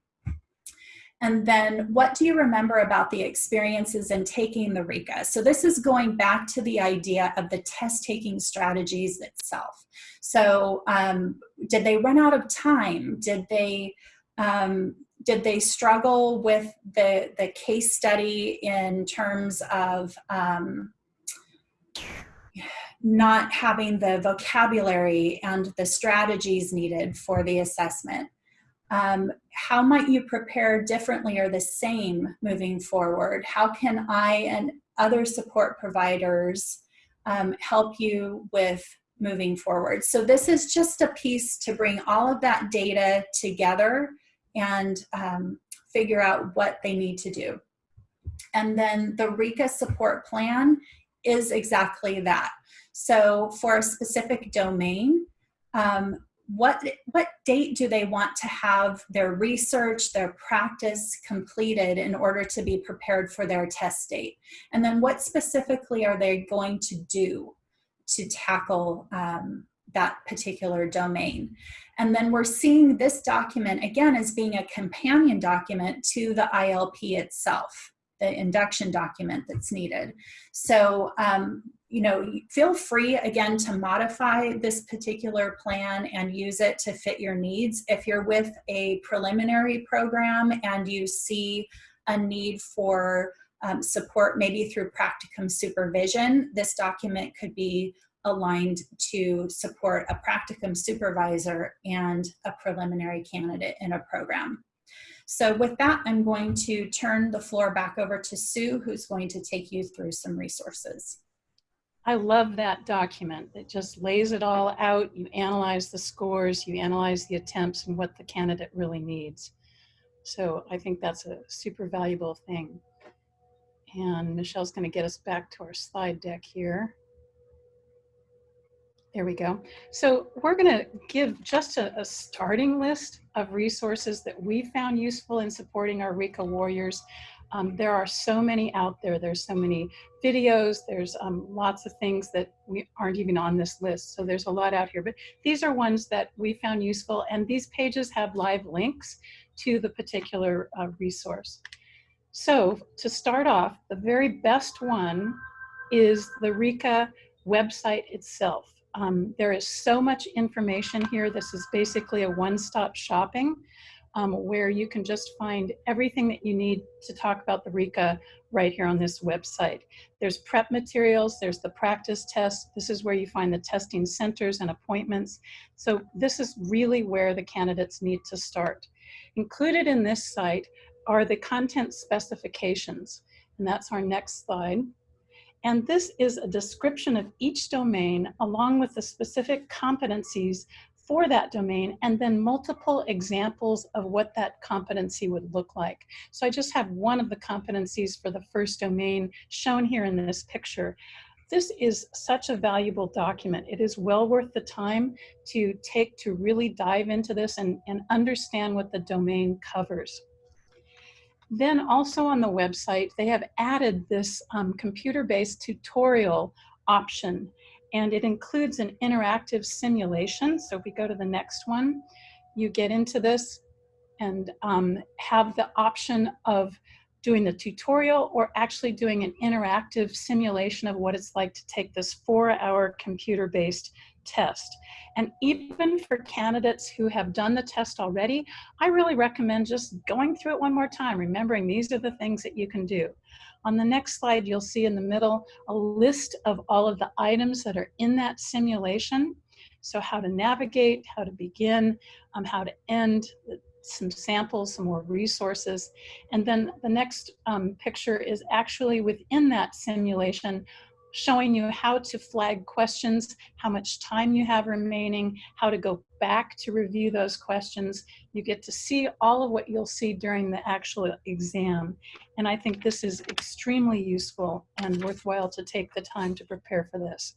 And then what do you remember about the experiences in taking the RICA? So this is going back to the idea of the test taking strategies itself. So um, did they run out of time? Did they, um, did they struggle with the, the case study in terms of um, not having the vocabulary and the strategies needed for the assessment? Um, how might you prepare differently or the same moving forward? How can I and other support providers um, help you with moving forward? So this is just a piece to bring all of that data together and um, figure out what they need to do. And then the RICA support plan is exactly that. So for a specific domain, um, what what date do they want to have their research their practice completed in order to be prepared for their test date? And then what specifically are they going to do to tackle um, that particular domain? And then we're seeing this document again as being a companion document to the ILP itself the induction document that's needed. So um, you know, feel free again to modify this particular plan and use it to fit your needs. If you're with a preliminary program and you see a need for um, support maybe through practicum supervision, this document could be aligned to support a practicum supervisor and a preliminary candidate in a program. So with that, I'm going to turn the floor back over to Sue, who's going to take you through some resources. I love that document. It just lays it all out. You analyze the scores, you analyze the attempts and what the candidate really needs. So I think that's a super valuable thing. And Michelle's going to get us back to our slide deck here. There we go. So we're going to give just a, a, starting list of resources that we found useful in supporting our RICA warriors. Um, there are so many out there. There's so many videos. There's um, lots of things that we aren't even on this list. So there's a lot out here, but these are ones that we found useful. And these pages have live links to the particular uh, resource. So to start off, the very best one is the RICA website itself. Um, there is so much information here. This is basically a one-stop shopping um, where you can just find everything that you need to talk about the RICA right here on this website. There's prep materials, there's the practice test. This is where you find the testing centers and appointments. So this is really where the candidates need to start. Included in this site are the content specifications, and that's our next slide. And this is a description of each domain along with the specific competencies for that domain and then multiple examples of what that competency would look like. So I just have one of the competencies for the first domain shown here in this picture. This is such a valuable document. It is well worth the time to take to really dive into this and, and understand what the domain covers. Then also on the website, they have added this um, computer-based tutorial option and it includes an interactive simulation. So if we go to the next one, you get into this and um, have the option of doing the tutorial or actually doing an interactive simulation of what it's like to take this four hour computer-based test. And even for candidates who have done the test already, I really recommend just going through it one more time, remembering these are the things that you can do. On the next slide, you'll see in the middle a list of all of the items that are in that simulation. So how to navigate, how to begin, um, how to end, some samples, some more resources. And then the next um, picture is actually within that simulation showing you how to flag questions, how much time you have remaining, how to go back to review those questions. You get to see all of what you'll see during the actual exam. And I think this is extremely useful and worthwhile to take the time to prepare for this.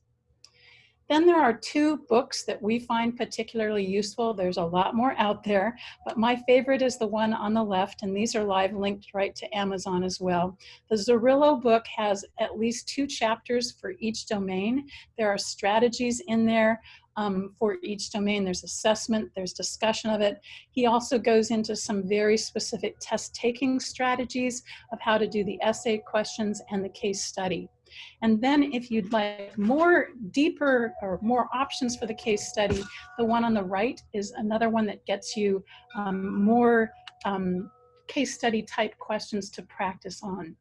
Then there are two books that we find particularly useful. There's a lot more out there, but my favorite is the one on the left, and these are live linked right to Amazon as well. The Zarrillo book has at least two chapters for each domain. There are strategies in there um, for each domain. There's assessment, there's discussion of it. He also goes into some very specific test taking strategies of how to do the essay questions and the case study. And then if you'd like more deeper or more options for the case study, the one on the right is another one that gets you um, more um, case study type questions to practice on.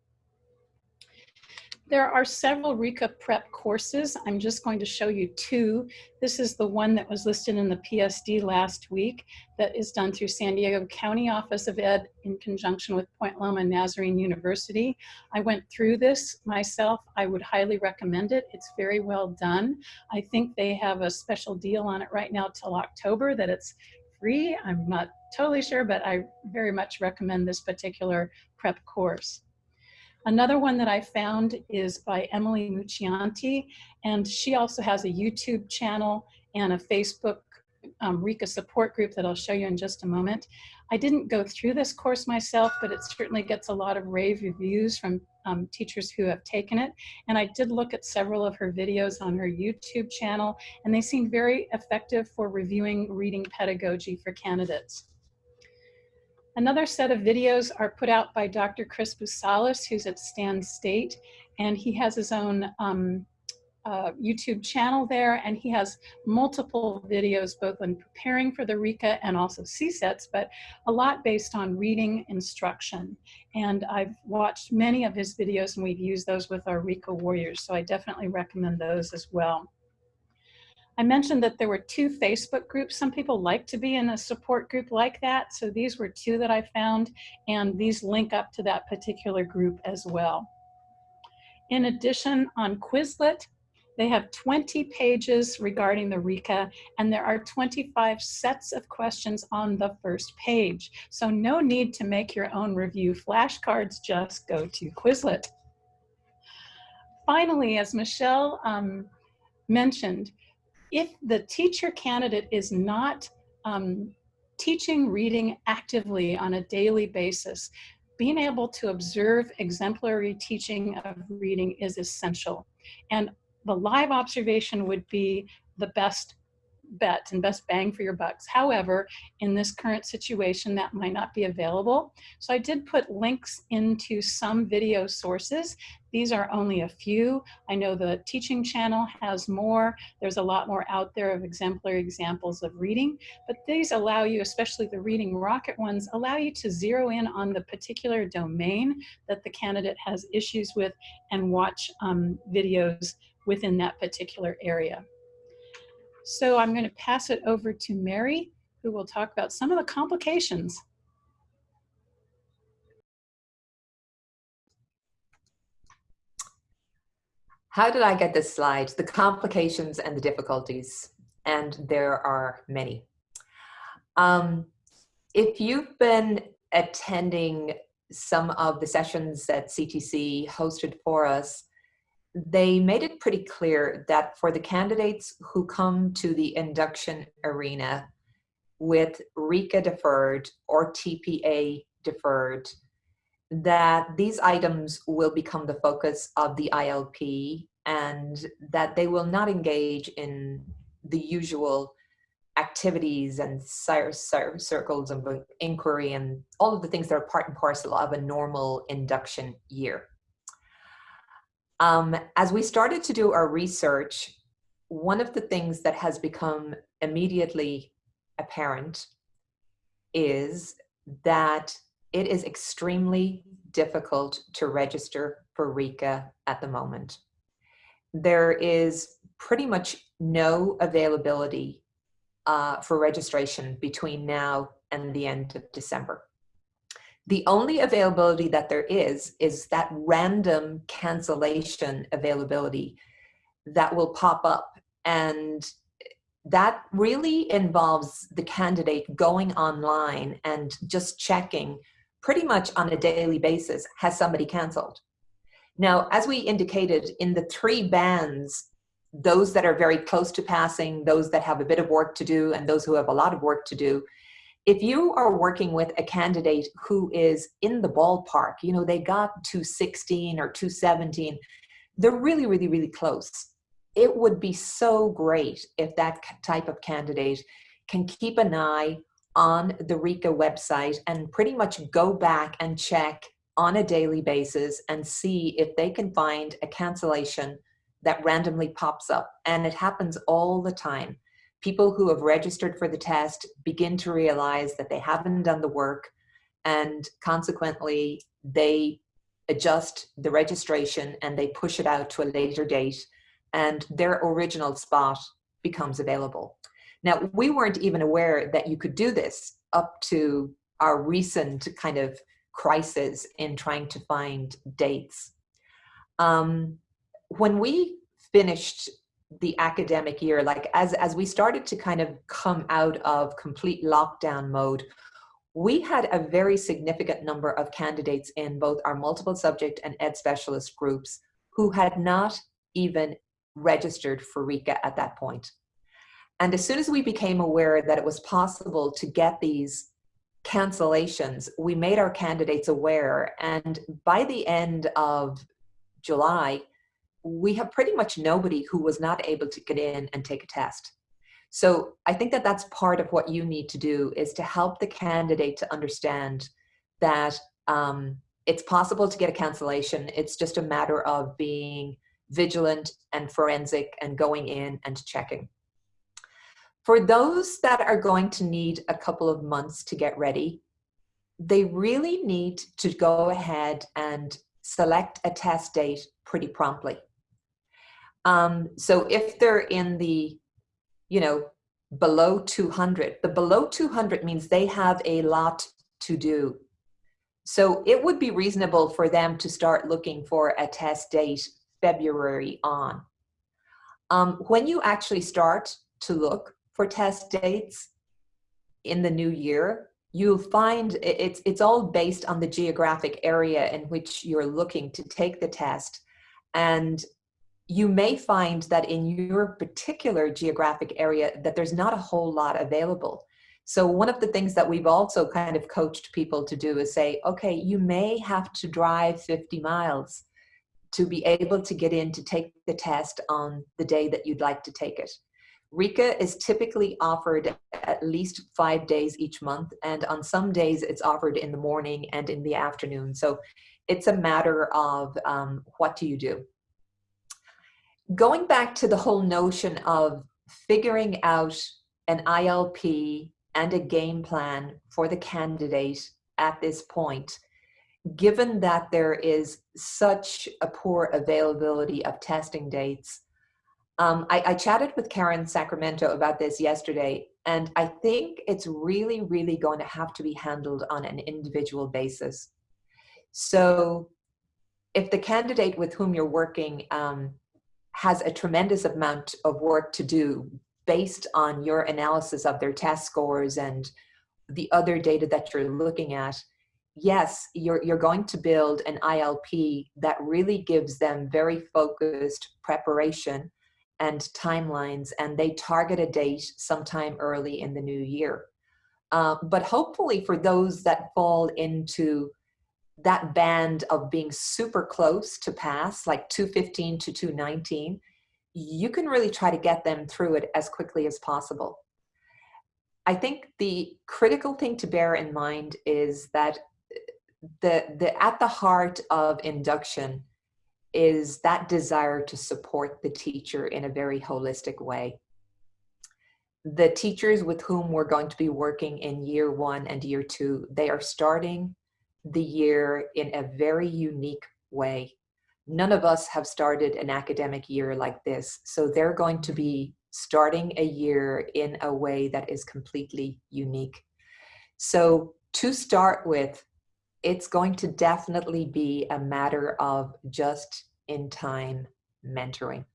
There are several RICA prep courses. I'm just going to show you two. This is the one that was listed in the PSD last week that is done through San Diego County Office of Ed in conjunction with Point Loma Nazarene University. I went through this myself. I would highly recommend it. It's very well done. I think they have a special deal on it right now till October that it's free. I'm not totally sure, but I very much recommend this particular prep course. Another one that I found is by Emily Muccianti, and she also has a YouTube channel and a Facebook um, support group that I'll show you in just a moment. I didn't go through this course myself, but it certainly gets a lot of rave reviews from um, teachers who have taken it. And I did look at several of her videos on her YouTube channel, and they seem very effective for reviewing reading pedagogy for candidates. Another set of videos are put out by Dr. Chris Busalis, who's at Stan State, and he has his own um, uh, YouTube channel there, and he has multiple videos both on preparing for the RICA and also CSETs, but a lot based on reading instruction. And I've watched many of his videos and we've used those with our RICA warriors, so I definitely recommend those as well. I mentioned that there were two Facebook groups. Some people like to be in a support group like that. So these were two that I found and these link up to that particular group as well. In addition, on Quizlet, they have 20 pages regarding the RICA and there are 25 sets of questions on the first page. So no need to make your own review flashcards, just go to Quizlet. Finally, as Michelle um, mentioned, if the teacher candidate is not um, teaching reading actively on a daily basis, being able to observe exemplary teaching of reading is essential. And the live observation would be the best bet and best bang for your bucks. However, in this current situation, that might not be available. So I did put links into some video sources. These are only a few. I know the teaching channel has more. There's a lot more out there of exemplary examples of reading, but these allow you, especially the Reading Rocket ones, allow you to zero in on the particular domain that the candidate has issues with and watch um, videos within that particular area. So I'm going to pass it over to Mary, who will talk about some of the complications. How did I get this slide? The complications and the difficulties, and there are many. Um, if you've been attending some of the sessions that CTC hosted for us, they made it pretty clear that for the candidates who come to the induction arena with RICA deferred or TPA deferred, that these items will become the focus of the ILP and that they will not engage in the usual activities and circles of inquiry and all of the things that are part and parcel of a normal induction year. Um, as we started to do our research, one of the things that has become immediately apparent is that it is extremely difficult to register for RICA at the moment. There is pretty much no availability uh, for registration between now and the end of December. The only availability that there is, is that random cancellation availability that will pop up. And that really involves the candidate going online and just checking pretty much on a daily basis, has somebody canceled? Now, as we indicated in the three bands, those that are very close to passing, those that have a bit of work to do, and those who have a lot of work to do, if you are working with a candidate who is in the ballpark, you know, they got 216 or 217, they're really, really, really close. It would be so great if that type of candidate can keep an eye on the RICA website and pretty much go back and check on a daily basis and see if they can find a cancellation that randomly pops up. And it happens all the time. People who have registered for the test begin to realize that they haven't done the work and consequently they adjust the registration and they push it out to a later date and their original spot becomes available. Now, we weren't even aware that you could do this up to our recent kind of crisis in trying to find dates. Um, when we finished the academic year, like as, as we started to kind of come out of complete lockdown mode, we had a very significant number of candidates in both our multiple subject and ed specialist groups who had not even registered for RICA at that point. And as soon as we became aware that it was possible to get these cancellations, we made our candidates aware. And by the end of July, we have pretty much nobody who was not able to get in and take a test. So I think that that's part of what you need to do is to help the candidate to understand that um, it's possible to get a cancellation. It's just a matter of being vigilant and forensic and going in and checking. For those that are going to need a couple of months to get ready, they really need to go ahead and select a test date pretty promptly. Um, so if they're in the, you know, below 200, the below 200 means they have a lot to do. So it would be reasonable for them to start looking for a test date February on. Um, when you actually start to look, for test dates in the new year, you'll find it's, it's all based on the geographic area in which you're looking to take the test. And you may find that in your particular geographic area that there's not a whole lot available. So one of the things that we've also kind of coached people to do is say, okay, you may have to drive 50 miles to be able to get in to take the test on the day that you'd like to take it. RICA is typically offered at least five days each month, and on some days it's offered in the morning and in the afternoon. So it's a matter of um, what do you do. Going back to the whole notion of figuring out an ILP and a game plan for the candidate at this point, given that there is such a poor availability of testing dates, um, I, I chatted with Karen Sacramento about this yesterday, and I think it's really, really going to have to be handled on an individual basis. So if the candidate with whom you're working um, has a tremendous amount of work to do based on your analysis of their test scores and the other data that you're looking at, yes, you're, you're going to build an ILP that really gives them very focused preparation and timelines and they target a date sometime early in the new year. Uh, but hopefully for those that fall into that band of being super close to pass, like 215 to 219, you can really try to get them through it as quickly as possible. I think the critical thing to bear in mind is that uh, the, the at the heart of induction is that desire to support the teacher in a very holistic way. The teachers with whom we're going to be working in year one and year two, they are starting the year in a very unique way. none of us have started an academic year like this. So they're going to be starting a year in a way that is completely unique. So to start with, it's going to definitely be a matter of just in time mentoring.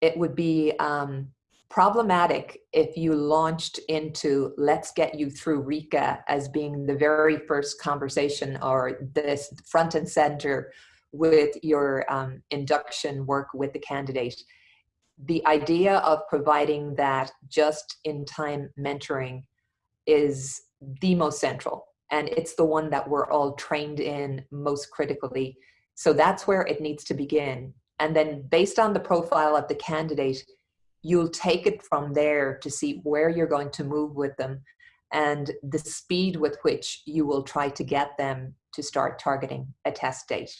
It would be um, problematic if you launched into let's get you through RICA as being the very first conversation or this front and center with your um, induction work with the candidate. The idea of providing that just in time mentoring is the most central and it's the one that we're all trained in most critically. So that's where it needs to begin. And then based on the profile of the candidate, you'll take it from there to see where you're going to move with them and the speed with which you will try to get them to start targeting a test date.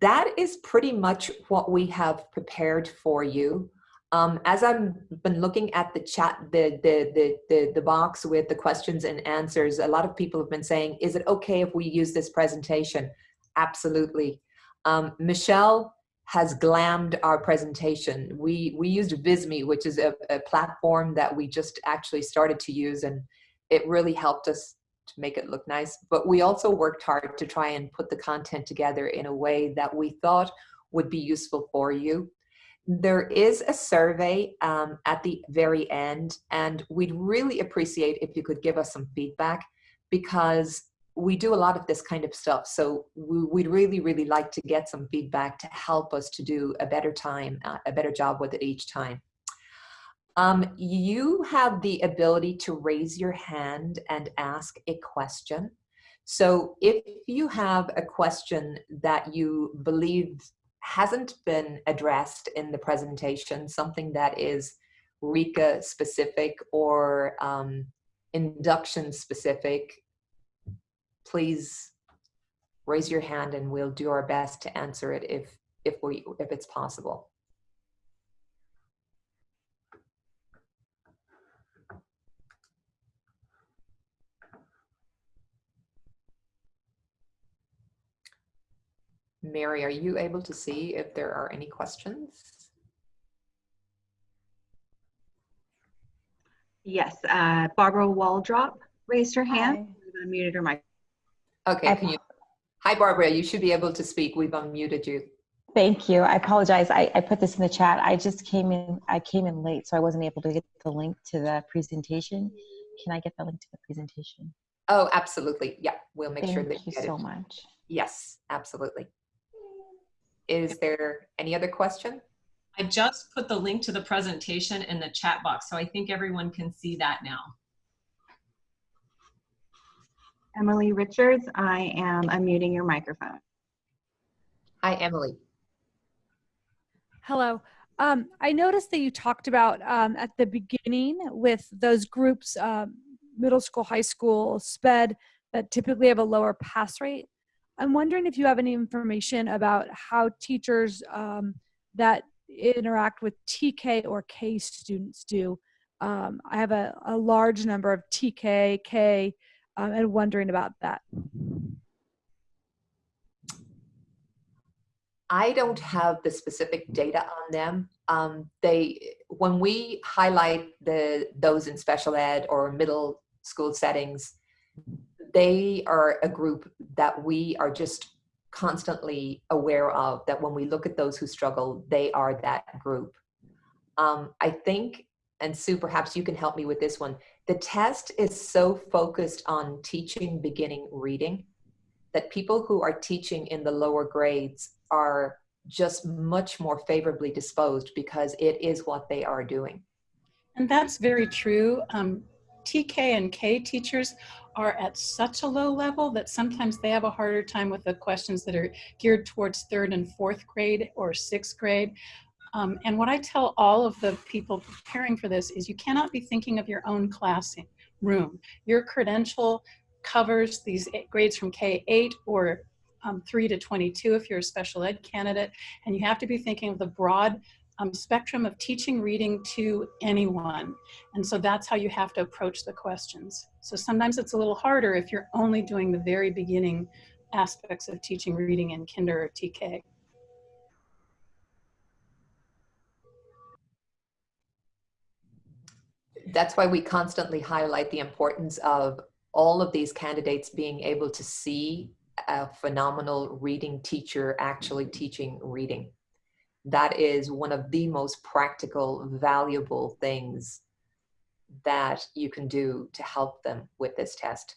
That is pretty much what we have prepared for you. Um, as I've been looking at the chat, the, the, the, the, the box with the questions and answers, a lot of people have been saying, is it okay if we use this presentation? Absolutely. Um, Michelle has glammed our presentation. We, we used Visme, which is a, a platform that we just actually started to use and it really helped us to make it look nice. But we also worked hard to try and put the content together in a way that we thought would be useful for you. There is a survey um, at the very end, and we'd really appreciate if you could give us some feedback because we do a lot of this kind of stuff. So we, would really, really like to get some feedback to help us to do a better time, uh, a better job with it each time. Um, you have the ability to raise your hand and ask a question. So if you have a question that you believe hasn't been addressed in the presentation, something that is RICA specific or um, induction specific, please raise your hand and we'll do our best to answer it if, if, we, if it's possible. Mary, are you able to see if there are any questions? Yes, uh, Barbara Waldrop raised her hand. Hi. Unmuted her mic. Okay, can you? Hi, Barbara, you should be able to speak. We've unmuted you. Thank you. I apologize. I, I put this in the chat. I just came in, I came in late, so I wasn't able to get the link to the presentation. Can I get the link to the presentation? Oh, absolutely. Yeah, we'll make Thank sure that you you get so it. much. Yes, absolutely. Is there any other question? I just put the link to the presentation in the chat box, so I think everyone can see that now. Emily Richards, I am unmuting your microphone. Hi, Emily. Hello. Um, I noticed that you talked about um, at the beginning with those groups, um, middle school, high school, SPED, that typically have a lower pass rate. I'm wondering if you have any information about how teachers um, that interact with TK or K students do. Um, I have a, a large number of TK, K, um, and wondering about that. I don't have the specific data on them. Um, they, when we highlight the those in special ed or middle school settings, they are a group that we are just constantly aware of. That when we look at those who struggle, they are that group. Um, I think, and Sue, perhaps you can help me with this one. The test is so focused on teaching beginning reading that people who are teaching in the lower grades are just much more favorably disposed because it is what they are doing. And that's very true. Um, TK and K teachers are at such a low level that sometimes they have a harder time with the questions that are geared towards third and fourth grade or sixth grade. Um, and what I tell all of the people preparing for this is you cannot be thinking of your own classroom. Your credential covers these grades from K8 or um, 3 to 22 if you're a special ed candidate, and you have to be thinking of the broad um, spectrum of teaching reading to anyone. And so that's how you have to approach the questions. So sometimes it's a little harder if you're only doing the very beginning aspects of teaching reading in kinder or TK. That's why we constantly highlight the importance of all of these candidates being able to see a phenomenal reading teacher actually mm-hmm. teaching reading. That is one of the most practical, valuable things that you can do to help them with this test.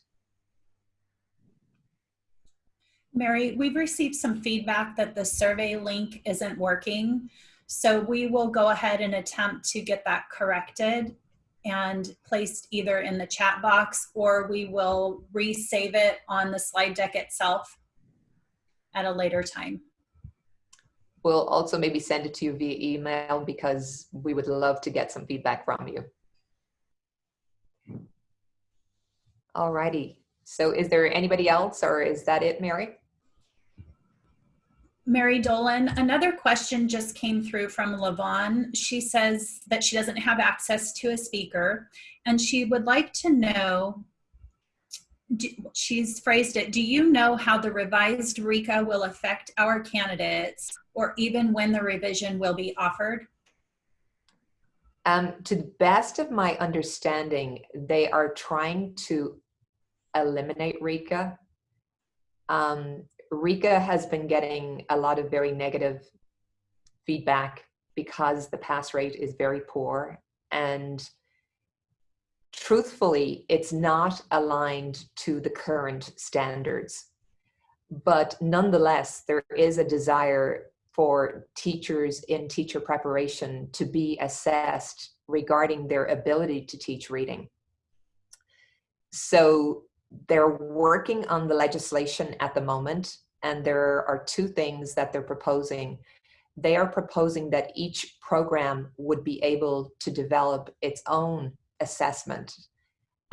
Mary, we've received some feedback that the survey link isn't working. So we will go ahead and attempt to get that corrected and placed either in the chat box or we will resave it on the slide deck itself at a later time. We'll also maybe send it to you via email because we would love to get some feedback from you. Alrighty. So is there anybody else or is that it, Mary? Mary Dolan, another question just came through from Lavon. She says that she doesn't have access to a speaker and she would like to know, she's phrased it, do you know how the revised RICA will affect our candidates or even when the revision will be offered? Um, to the best of my understanding, they are trying to eliminate RICA. Um, RICA has been getting a lot of very negative feedback because the pass rate is very poor. And truthfully it's not aligned to the current standards. But nonetheless there is a desire for teachers in teacher preparation to be assessed regarding their ability to teach reading. So they're working on the legislation at the moment and there are two things that they're proposing. They are proposing that each program would be able to develop its own assessment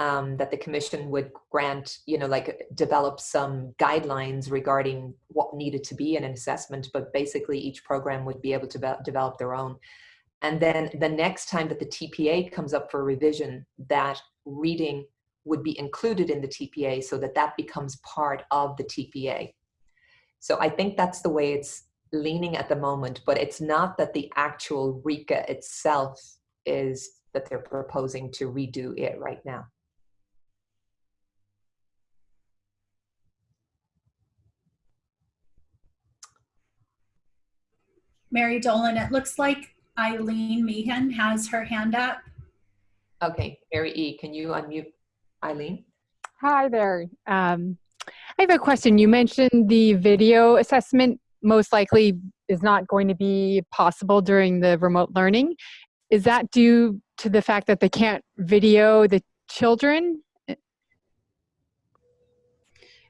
um, that the commission would grant, you know, like develop some guidelines regarding what needed to be in an assessment, but basically each program would be able to develop their own. And then the next time that the TPA comes up for revision, that reading would be included in the TPA so that that becomes part of the TPA. So I think that's the way it's leaning at the moment, but it's not that the actual RICA itself is that they're proposing to redo it right now. Mary Dolan, it looks like Eileen Meehan has her hand up. Okay, Mary E, can you unmute Eileen? Hi there. Um, I have a question. You mentioned the video assessment most likely is not going to be possible during the remote learning. Is that due to the fact that they can't video the children?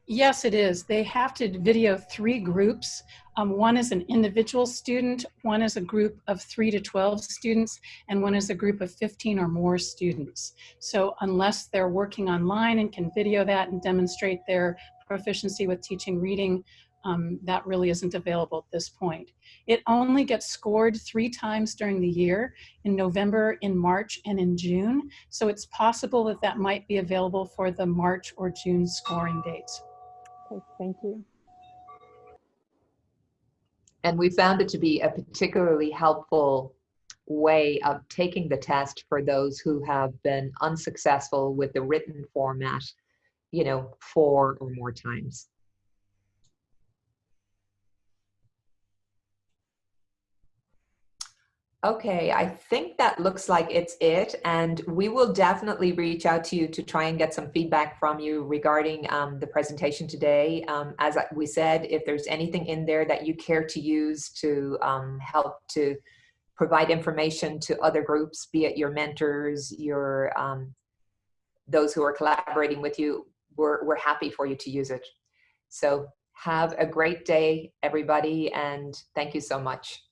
Yes, it is. They have to video three groups. Um, one is an individual student, one is a group of three to 12 students, and one is a group of 15 or more students. So unless they're working online and can video that and demonstrate their proficiency with teaching reading, um, that really isn't available at this point. It only gets scored three times during the year, in November, in March, and in June. So it's possible that that might be available for the March or June scoring dates. Okay, thank you. And we found it to be a particularly helpful way of taking the test for those who have been unsuccessful with the written format you know, four or more times. Okay, I think that looks like it's it. And we will definitely reach out to you to try and get some feedback from you regarding um, the presentation today. Um, as we said, if there's anything in there that you care to use to um, help to provide information to other groups, be it your mentors, your um, those who are collaborating with you, we're, we're happy for you to use it. So have a great day, everybody, and thank you so much.